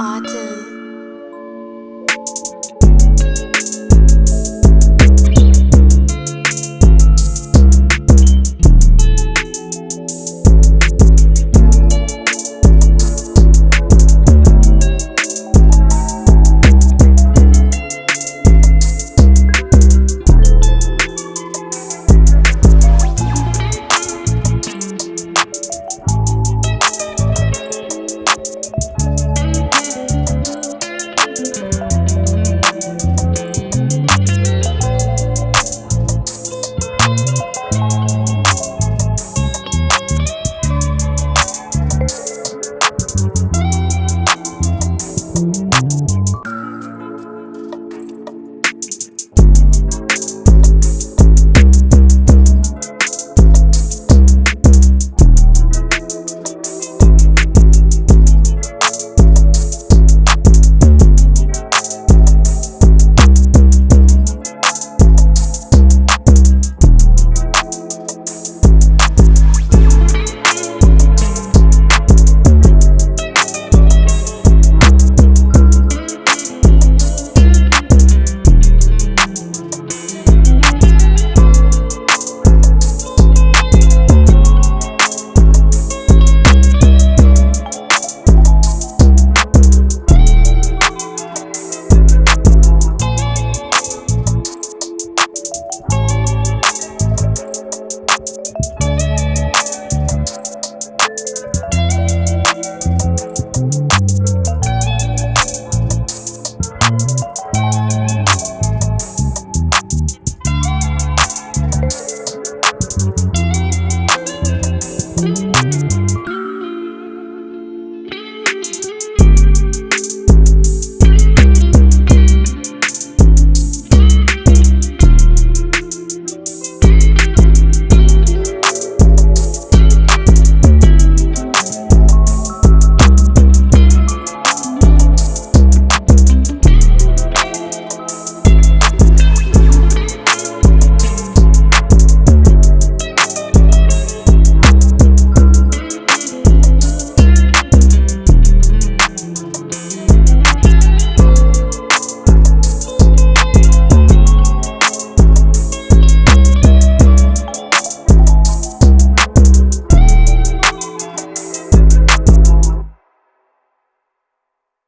Autumn.